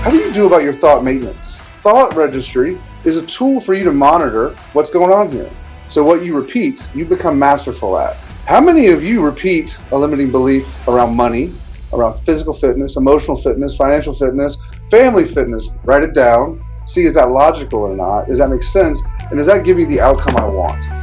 How do you do about your thought maintenance? Thought registry is a tool for you to monitor what's going on here. So what you repeat, you become masterful at. How many of you repeat a limiting belief around money, around physical fitness, emotional fitness, financial fitness, family fitness? Write it down. See, is that logical or not? Does that make sense? And does that give you the outcome I want?